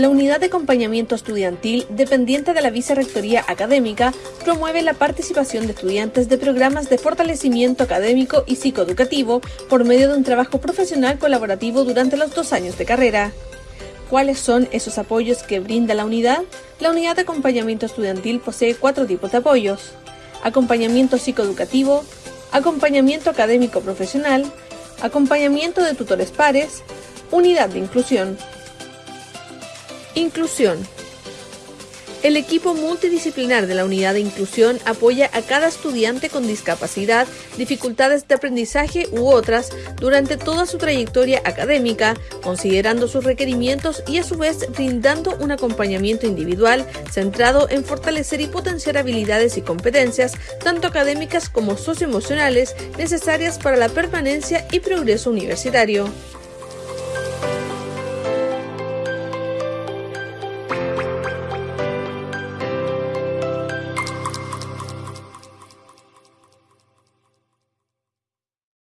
La unidad de acompañamiento estudiantil, dependiente de la Vicerrectoría Académica, promueve la participación de estudiantes de programas de fortalecimiento académico y psicoeducativo por medio de un trabajo profesional colaborativo durante los dos años de carrera. ¿Cuáles son esos apoyos que brinda la unidad? La unidad de acompañamiento estudiantil posee cuatro tipos de apoyos. Acompañamiento psicoeducativo, acompañamiento académico profesional, acompañamiento de tutores pares, unidad de inclusión. Inclusión. El equipo multidisciplinar de la unidad de inclusión apoya a cada estudiante con discapacidad, dificultades de aprendizaje u otras durante toda su trayectoria académica, considerando sus requerimientos y a su vez brindando un acompañamiento individual centrado en fortalecer y potenciar habilidades y competencias, tanto académicas como socioemocionales, necesarias para la permanencia y progreso universitario.